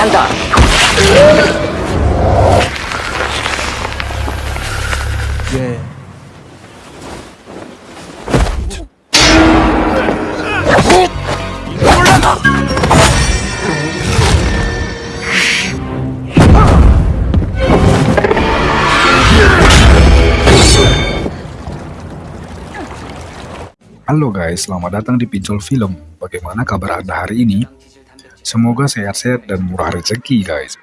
anda. Halo guys, selamat datang di Pinjol Film. Bagaimana kabar Anda hari ini? Semoga sehat-sehat dan murah rezeki guys.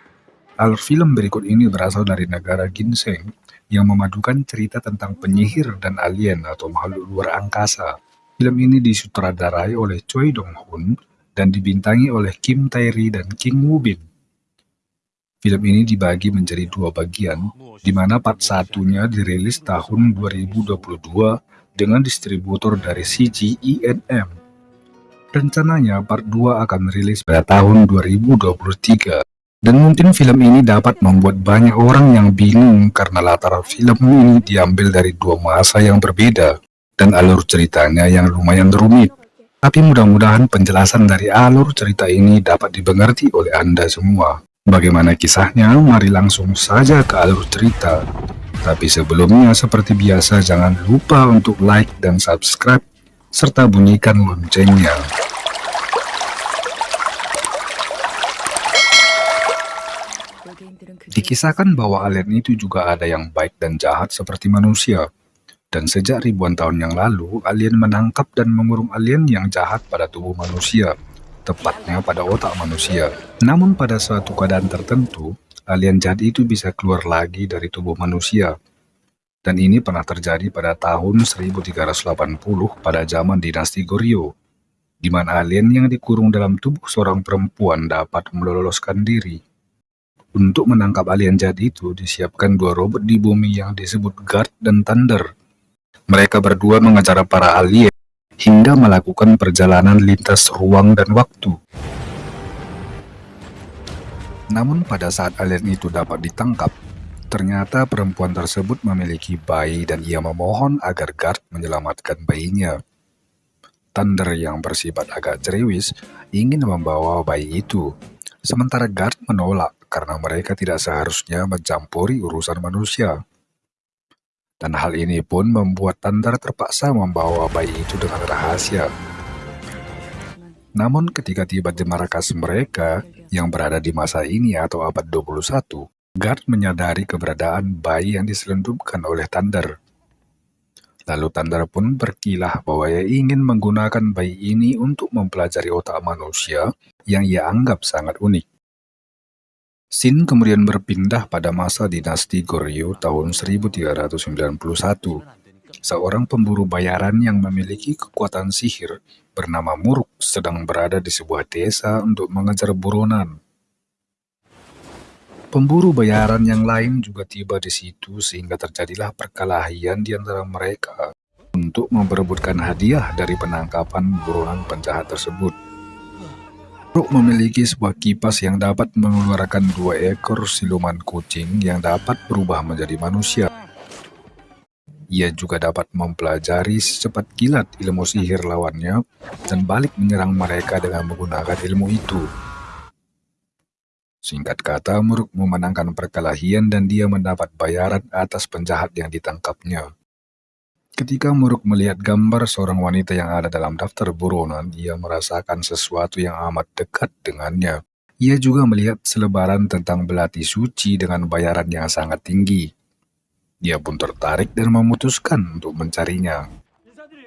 Alur film berikut ini berasal dari negara Ginseng yang memadukan cerita tentang penyihir dan alien atau makhluk luar angkasa. Film ini disutradarai oleh Choi Dong-hoon dan dibintangi oleh Kim Tae-ri dan Kim Woo-bin. Film ini dibagi menjadi dua bagian, di mana part satunya dirilis tahun 2022 dengan distributor dari CGINM. Rencananya part 2 akan rilis pada tahun 2023. Dan mungkin film ini dapat membuat banyak orang yang bingung karena latar film ini diambil dari dua masa yang berbeda dan alur ceritanya yang lumayan rumit. Tapi mudah-mudahan penjelasan dari alur cerita ini dapat dimengerti oleh Anda semua. Bagaimana kisahnya? Mari langsung saja ke alur cerita. Tapi sebelumnya seperti biasa jangan lupa untuk like dan subscribe serta bunyikan loncengnya. Dikisahkan bahwa alien itu juga ada yang baik dan jahat seperti manusia. Dan sejak ribuan tahun yang lalu, alien menangkap dan mengurung alien yang jahat pada tubuh manusia, tepatnya pada otak manusia. Namun pada suatu keadaan tertentu, alien jahat itu bisa keluar lagi dari tubuh manusia. Dan ini pernah terjadi pada tahun 1380 pada zaman dinasti Goryeo, di mana alien yang dikurung dalam tubuh seorang perempuan dapat meloloskan diri. Untuk menangkap alien jahat itu, disiapkan dua robot di bumi yang disebut Guard dan Thunder. Mereka berdua mengejar para alien hingga melakukan perjalanan lintas ruang dan waktu. Namun pada saat alien itu dapat ditangkap, ternyata perempuan tersebut memiliki bayi dan ia memohon agar Guard menyelamatkan bayinya. Thunder yang bersifat agak ceriwis ingin membawa bayi itu, sementara Guard menolak karena mereka tidak seharusnya mencampuri urusan manusia. Dan hal ini pun membuat Thunder terpaksa membawa bayi itu dengan rahasia. Namun ketika tiba di markas mereka yang berada di masa ini atau abad 21, Guard menyadari keberadaan bayi yang diselundupkan oleh Thunder. Lalu Thunder pun berkilah bahwa ia ingin menggunakan bayi ini untuk mempelajari otak manusia yang ia anggap sangat unik. Sin kemudian berpindah pada masa dinasti Goryeo tahun 1391. Seorang pemburu bayaran yang memiliki kekuatan sihir bernama Muruk sedang berada di sebuah desa untuk mengejar buronan. Pemburu bayaran yang lain juga tiba di situ sehingga terjadilah perkelahian di antara mereka untuk memperebutkan hadiah dari penangkapan buronan penjahat tersebut. Rook memiliki sebuah kipas yang dapat mengeluarkan dua ekor siluman kucing yang dapat berubah menjadi manusia. Ia juga dapat mempelajari secepat kilat ilmu sihir lawannya dan balik menyerang mereka dengan menggunakan ilmu itu. Singkat kata, Muruk memenangkan perkelahian dan dia mendapat bayaran atas penjahat yang ditangkapnya. Ketika Muruk melihat gambar seorang wanita yang ada dalam daftar buronan, ia merasakan sesuatu yang amat dekat dengannya. Ia juga melihat selebaran tentang belati suci dengan bayaran yang sangat tinggi. Dia pun tertarik dan memutuskan untuk mencarinya.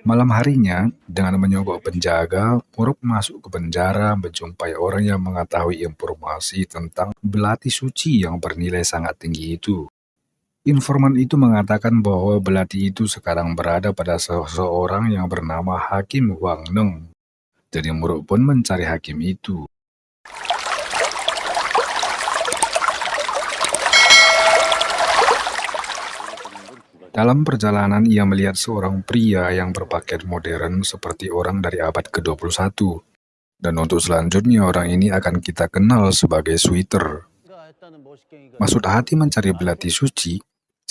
Malam harinya, dengan menyogok penjaga, Muruk masuk ke penjara menjumpai orang yang mengetahui informasi tentang belati suci yang bernilai sangat tinggi itu. Informan itu mengatakan bahwa belati itu sekarang berada pada seseorang yang bernama Hakim Wang Neng. Jadi Muruk pun mencari hakim itu. Dalam perjalanan ia melihat seorang pria yang berpakaian modern seperti orang dari abad ke-21. Dan untuk selanjutnya orang ini akan kita kenal sebagai Sweeter. Maksud hati mencari belati suci,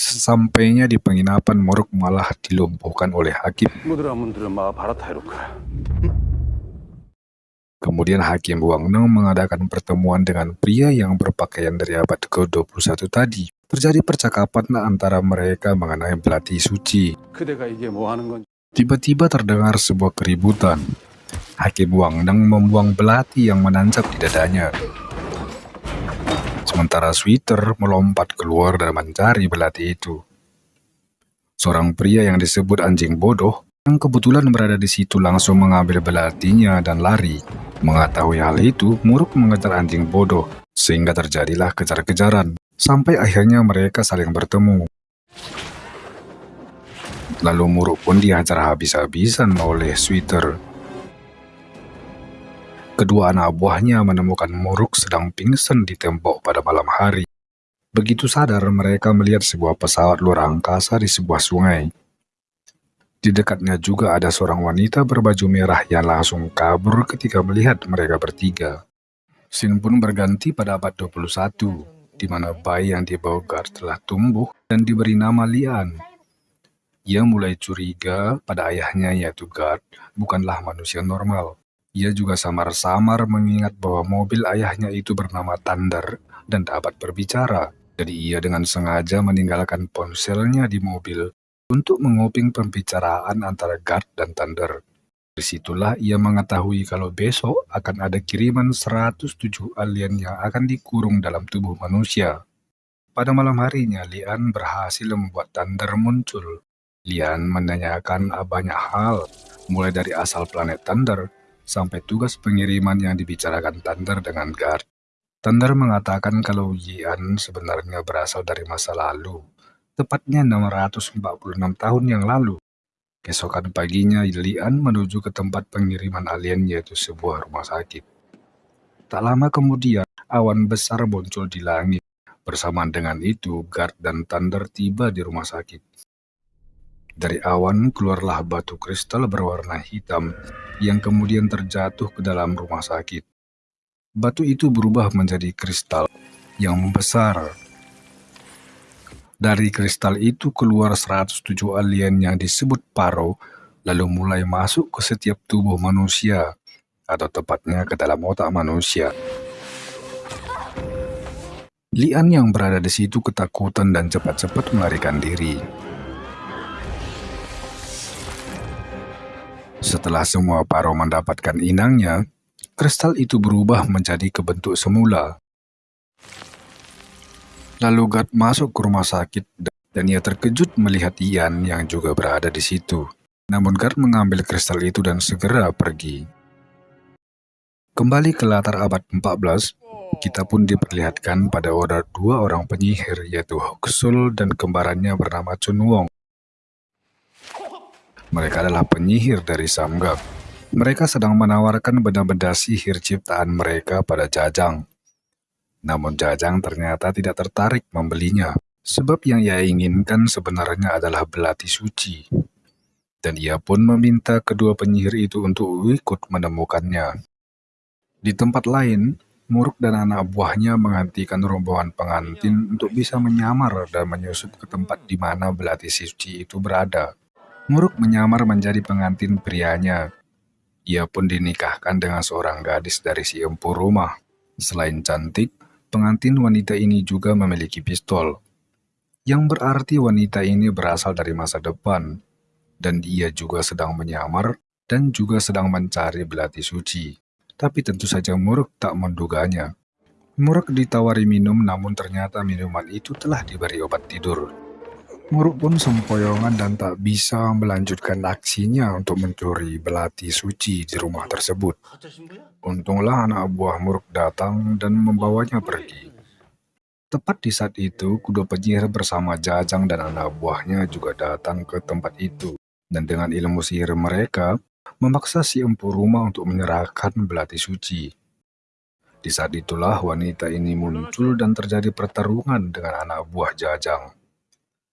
Sesampainya di penginapan, Morok malah dilumpuhkan oleh Hakim. Kemudian Hakim Wang Neng mengadakan pertemuan dengan pria yang berpakaian dari abad ke-21 tadi. Terjadi percakapan antara mereka mengenai belati suci. Tiba-tiba terdengar sebuah keributan. Hakim Wang Neng membuang belati yang menancap di dadanya. Sementara Sweeter melompat keluar dan mencari belati itu. Seorang pria yang disebut anjing bodoh yang kebetulan berada di situ langsung mengambil belatinya dan lari. Mengetahui hal itu, Muruk mengejar anjing bodoh, sehingga terjadilah kejar-kejaran, sampai akhirnya mereka saling bertemu. Lalu Muruk pun dihajar habis-habisan oleh Sweeter. Kedua anak buahnya menemukan Muruk sedang pingsan di tembok pada malam hari. Begitu sadar, mereka melihat sebuah pesawat luar angkasa di sebuah sungai. Di dekatnya juga ada seorang wanita berbaju merah yang langsung kabur ketika melihat mereka bertiga. Scene pun berganti pada abad 21, di mana bayi yang dibawa Guard telah tumbuh dan diberi nama Lian. Ia mulai curiga pada ayahnya yaitu Guard bukanlah manusia normal. Ia juga samar-samar mengingat bahwa mobil ayahnya itu bernama Thunder dan dapat berbicara. Jadi ia dengan sengaja meninggalkan ponselnya di mobil untuk menguping pembicaraan antara Guard dan Thunder. Di situlah ia mengetahui kalau besok akan ada kiriman 107 alien yang akan dikurung dalam tubuh manusia. Pada malam harinya, Lian berhasil membuat Thunder muncul. Lian menanyakan banyak hal, mulai dari asal planet Thunder sampai tugas pengiriman yang dibicarakan Thunder dengan Guard. Thunder mengatakan kalau Lian sebenarnya berasal dari masa lalu tepatnya 646 tahun yang lalu. Keesokan paginya, Lian menuju ke tempat pengiriman alien yaitu sebuah rumah sakit. Tak lama kemudian, awan besar muncul di langit. Bersamaan dengan itu, Guard dan Thunder tiba di rumah sakit. Dari awan keluarlah batu kristal berwarna hitam yang kemudian terjatuh ke dalam rumah sakit. Batu itu berubah menjadi kristal yang membesar dari kristal itu keluar 107 alien yang disebut Paro, lalu mulai masuk ke setiap tubuh manusia, atau tepatnya ke dalam otak manusia. Lian yang berada di situ ketakutan dan cepat-cepat melarikan diri. Setelah semua Paro mendapatkan inangnya, kristal itu berubah menjadi kebentuk semula. Lalu Gad masuk ke rumah sakit dan ia terkejut melihat Ian yang juga berada di situ. Namun Gad mengambil kristal itu dan segera pergi. Kembali ke latar abad 14, kita pun diperlihatkan pada order dua orang penyihir yaitu Hokusul dan kembarannya bernama Chun Wong. Mereka adalah penyihir dari Samgak. Mereka sedang menawarkan benda-benda sihir ciptaan mereka pada Jajang. Namun Jajang ternyata tidak tertarik membelinya, sebab yang ia inginkan sebenarnya adalah belati suci. Dan ia pun meminta kedua penyihir itu untuk ikut menemukannya. Di tempat lain, Muruk dan anak buahnya menghentikan rombongan pengantin untuk bisa menyamar dan menyusup ke tempat di mana belati suci itu berada. Muruk menyamar menjadi pengantin prianya. Ia pun dinikahkan dengan seorang gadis dari si empu rumah. Selain cantik, pengantin wanita ini juga memiliki pistol, yang berarti wanita ini berasal dari masa depan, dan dia juga sedang menyamar dan juga sedang mencari belati suci. Tapi tentu saja Muruk tak menduganya. Muruk ditawari minum namun ternyata minuman itu telah diberi obat tidur. Muruk pun sempoyongan dan tak bisa melanjutkan aksinya untuk mencuri belati suci di rumah tersebut. Untunglah anak buah Muruk datang dan membawanya pergi. Tepat di saat itu, kedua penyihir bersama Jajang dan anak buahnya juga datang ke tempat itu. Dan dengan ilmu sihir mereka, memaksa si empu rumah untuk menyerahkan belati suci. Di saat itulah wanita ini muncul dan terjadi pertarungan dengan anak buah Jajang.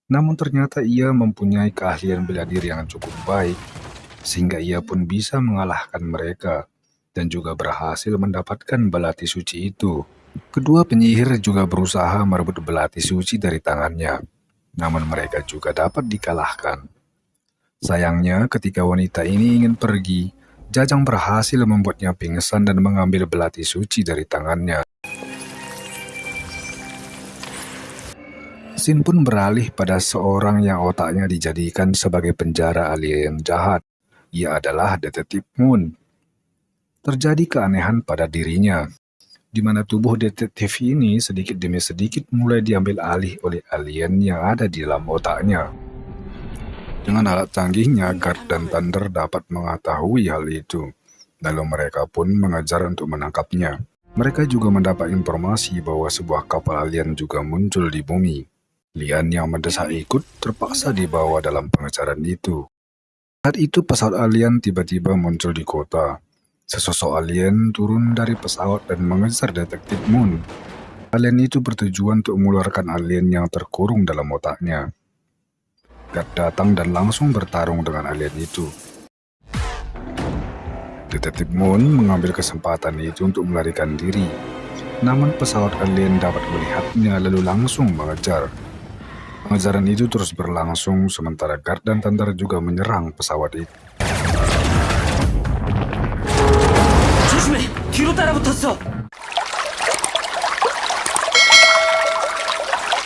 Namun ternyata ia mempunyai keahlian bela diri yang cukup baik, sehingga ia pun bisa mengalahkan mereka dan juga berhasil mendapatkan belati suci itu. Kedua penyihir juga berusaha merebut belati suci dari tangannya, namun mereka juga dapat dikalahkan. Sayangnya ketika wanita ini ingin pergi, Jajang berhasil membuatnya pingsan dan mengambil belati suci dari tangannya. Sin pun beralih pada seorang yang otaknya dijadikan sebagai penjara alien jahat. Ia adalah detektif Moon. Terjadi keanehan pada dirinya, di mana tubuh detektif ini sedikit demi sedikit mulai diambil alih oleh alien yang ada di dalam otaknya. Dengan alat canggihnya, Guard dan Thunder dapat mengetahui hal itu. Lalu mereka pun mengejar untuk menangkapnya. Mereka juga mendapat informasi bahwa sebuah kapal alien juga muncul di bumi. Lian yang mendesak ikut terpaksa dibawa dalam pengejaran itu. Saat itu pesawat alien tiba-tiba muncul di kota. Sesosok alien turun dari pesawat dan mengejar detektif Moon. Alien itu bertujuan untuk mengeluarkan alien yang terkurung dalam otaknya. Gad datang dan langsung bertarung dengan alien itu. Detektif Moon mengambil kesempatan itu untuk melarikan diri. Namun pesawat alien dapat melihatnya lalu langsung mengejar. Pengejaran itu terus berlangsung sementara Guard dan Thunder juga menyerang pesawat itu.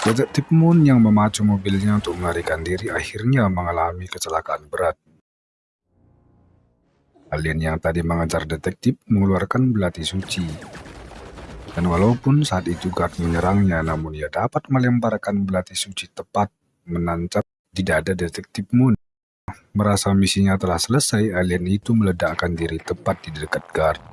Detektif Moon yang memacu mobilnya untuk melarikan diri akhirnya mengalami kecelakaan berat. Alien yang tadi mengejar detektif mengeluarkan belati suci. Dan walaupun saat itu Guard menyerangnya, namun ia dapat melemparkan belati suci tepat menancap di dada detektif Moon. Merasa misinya telah selesai, alien itu meledakkan diri tepat di dekat Guard.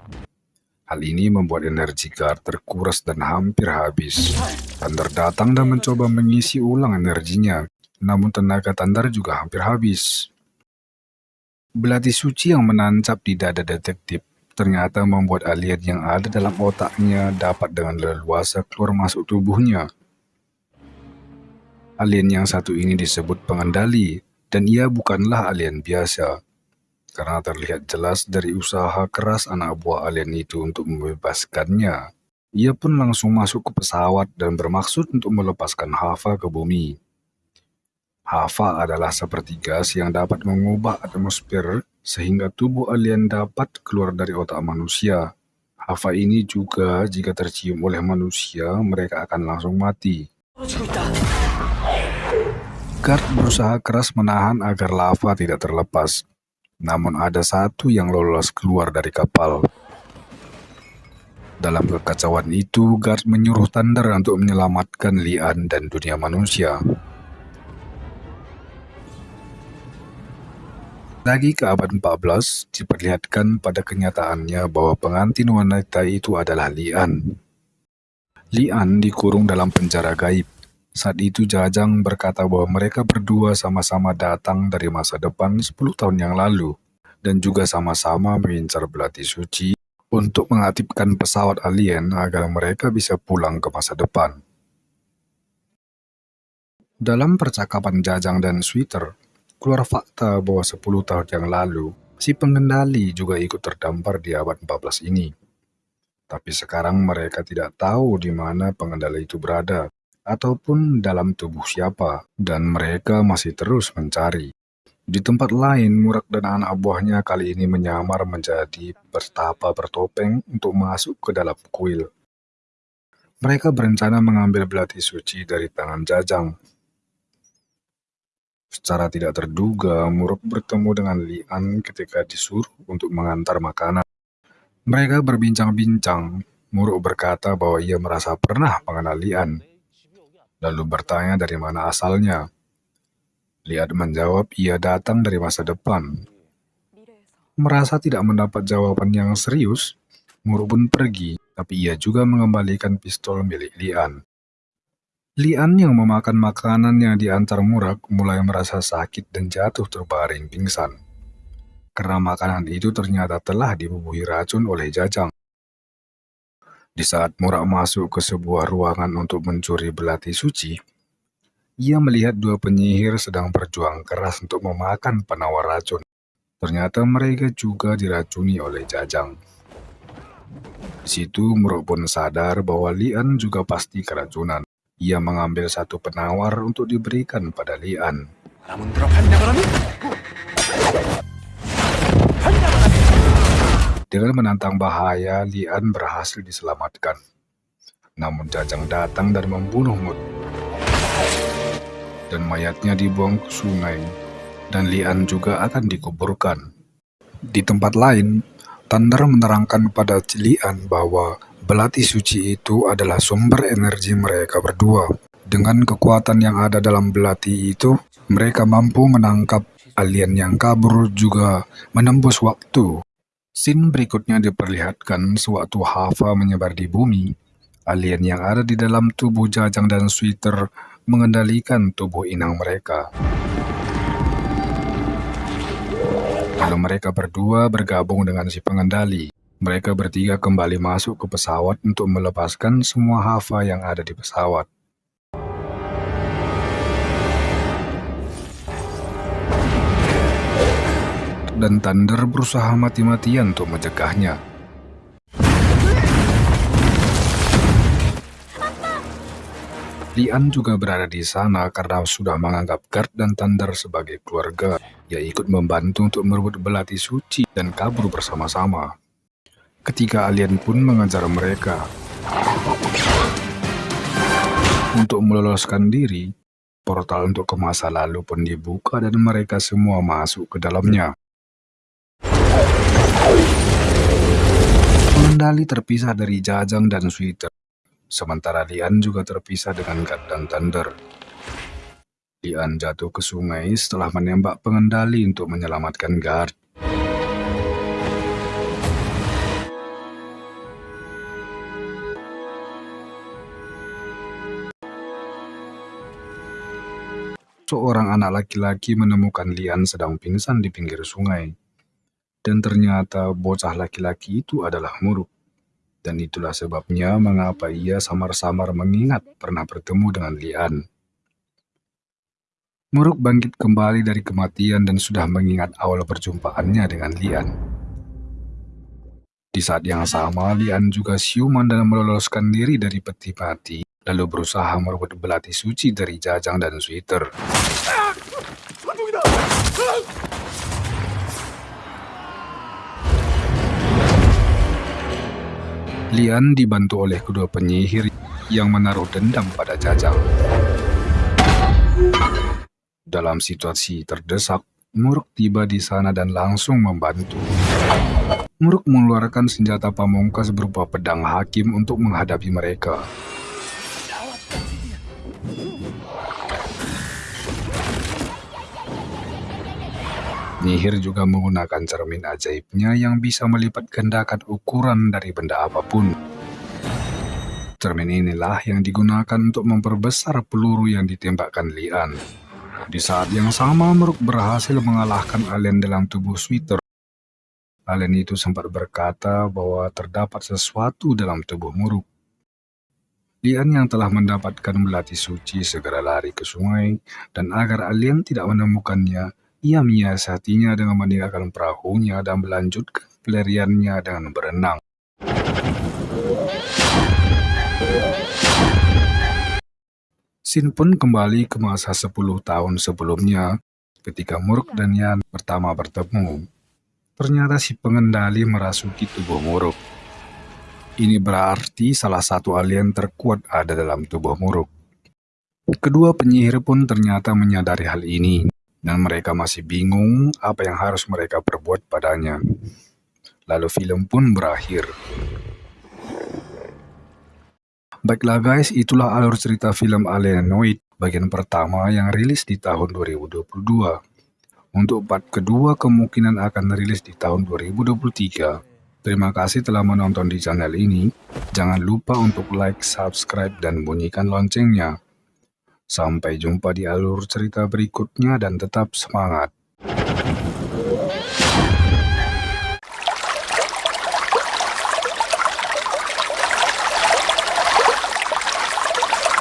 Hal ini membuat energi Guard terkuras dan hampir habis. Thunder datang dan mencoba mengisi ulang energinya, namun tenaga Thunder juga hampir habis. Belati suci yang menancap di dada detektif ternyata membuat alien yang ada dalam otaknya dapat dengan leluasa keluar masuk tubuhnya. Alien yang satu ini disebut pengendali, dan ia bukanlah alien biasa, karena terlihat jelas dari usaha keras anak buah alien itu untuk membebaskannya. Ia pun langsung masuk ke pesawat dan bermaksud untuk melepaskan Hava ke bumi. Hava adalah seperti gas yang dapat mengubah atmosfer sehingga tubuh alien dapat keluar dari otak manusia. Hava ini juga jika tercium oleh manusia, mereka akan langsung mati. Guard berusaha keras menahan agar lava tidak terlepas. Namun ada satu yang lolos keluar dari kapal. Dalam kekacauan itu, Guard menyuruh Thunder untuk menyelamatkan Lian dan dunia manusia. Lagi ke abad 14, diperlihatkan pada kenyataannya bahwa pengantin wanita itu adalah Lian. Lian dikurung dalam penjara gaib. Saat itu Jajang berkata bahwa mereka berdua sama-sama datang dari masa depan 10 tahun yang lalu, dan juga sama-sama mengincar belati suci untuk mengaktifkan pesawat alien agar mereka bisa pulang ke masa depan. Dalam percakapan Jajang dan Sweeter, keluar fakta bahwa 10 tahun yang lalu, si pengendali juga ikut terdampar di abad 14 ini. Tapi sekarang mereka tidak tahu di mana pengendali itu berada, ataupun dalam tubuh siapa, dan mereka masih terus mencari. Di tempat lain, Murak dan anak buahnya kali ini menyamar menjadi pertapa bertopeng untuk masuk ke dalam kuil. Mereka berencana mengambil belati suci dari tangan Jajang. Secara tidak terduga, Muruk bertemu dengan Lian ketika disuruh untuk mengantar makanan. Mereka berbincang-bincang. Muruk berkata bahwa ia merasa pernah mengenal Lian, lalu bertanya dari mana asalnya. Liat menjawab ia datang dari masa depan. Merasa tidak mendapat jawaban yang serius, Muru pun pergi, tapi ia juga mengembalikan pistol milik Lian. Lian yang memakan makanan yang diantar Murak mulai merasa sakit dan jatuh terbaring pingsan. Karena makanan itu ternyata telah dibubuhi racun oleh Jajang. Di saat Murak masuk ke sebuah ruangan untuk mencuri belati suci, ia melihat dua penyihir sedang berjuang keras untuk memakan penawar racun. Ternyata mereka juga diracuni oleh Jajang. Di situ Muruk pun sadar bahwa Lian juga pasti keracunan. Ia mengambil satu penawar untuk diberikan pada Lian. Dengan menantang bahaya, Lian berhasil diselamatkan. Namun Jajang datang dan membunuh Mut. Dan mayatnya dibuang ke sungai, dan Lian juga akan dikuburkan. Di tempat lain, Thunder menerangkan kepada Lian bahwa belati suci itu adalah sumber energi mereka berdua. Dengan kekuatan yang ada dalam belati itu, mereka mampu menangkap alien yang kabur juga menembus waktu. Scene berikutnya diperlihatkan sewaktu Hava menyebar di bumi Alien yang ada di dalam tubuh Jajang dan Sweeter mengendalikan tubuh inang mereka. Lalu mereka berdua bergabung dengan si pengendali. Mereka bertiga kembali masuk ke pesawat untuk melepaskan semua Hava yang ada di pesawat. Dan Thunder berusaha mati-matian untuk mencegahnya. Lian juga berada di sana karena sudah menganggap Gard dan Thunder sebagai keluarga. Ia ikut membantu untuk merebut belati suci dan kabur bersama-sama. Ketika alien pun mengejar mereka. Untuk meloloskan diri, portal untuk ke masa lalu pun dibuka dan mereka semua masuk ke dalamnya. Pengendali terpisah dari Jajang dan Sweeter Sementara Lian juga terpisah dengan Gat dan Thunder. Lian jatuh ke sungai setelah menembak pengendali untuk menyelamatkan Guard. Seorang anak laki-laki menemukan Lian sedang pingsan di pinggir sungai. Dan ternyata bocah laki-laki itu adalah Muruk. Dan itulah sebabnya mengapa ia samar-samar mengingat pernah bertemu dengan Lian. Muruk bangkit kembali dari kematian dan sudah mengingat awal perjumpaannya dengan Lian. Di saat yang sama, Lian juga siuman dan meloloskan diri dari peti mati, lalu berusaha merebut belati suci dari Jajang dan Sweeter. Lian dibantu oleh kedua penyihir yang menaruh dendam pada Jajang. Dalam situasi terdesak, Muruk tiba di sana dan langsung membantu. Muruk mengeluarkan senjata pamungkas berupa pedang hakim untuk menghadapi mereka. Nihir juga menggunakan cermin ajaibnya yang bisa melipat gandakan ukuran dari benda apa pun. Cermin inilah yang digunakan untuk memperbesar peluru yang ditembakkan Lian. Di saat yang sama, Meruk berhasil mengalahkan alien dalam tubuh Sweeter. Alien itu sempat berkata bahwa terdapat sesuatu dalam tubuh Muruk. Lian yang telah mendapatkan melati suci segera lari ke sungai, dan agar alien tidak menemukannya, ia menyiasatinya dengan meninggalkan perahunya dan melanjutkan pelariannya dengan berenang. Sin pun kembali ke masa 10 tahun sebelumnya ketika Muruk dan Yan pertama bertemu. Ternyata si pengendali merasuki tubuh Muruk. Ini berarti salah satu alien terkuat ada dalam tubuh Muruk. Kedua penyihir pun ternyata menyadari hal ini dan mereka masih bingung apa yang harus mereka perbuat padanya. Lalu film pun berakhir. Baiklah guys, itulah alur cerita film Alienoid bagian pertama yang rilis di tahun 2022. Untuk part kedua kemungkinan akan rilis di tahun 2023. Terima kasih telah menonton di channel ini. Jangan lupa untuk like, subscribe, dan bunyikan loncengnya Sampai jumpa di alur cerita berikutnya dan tetap semangat.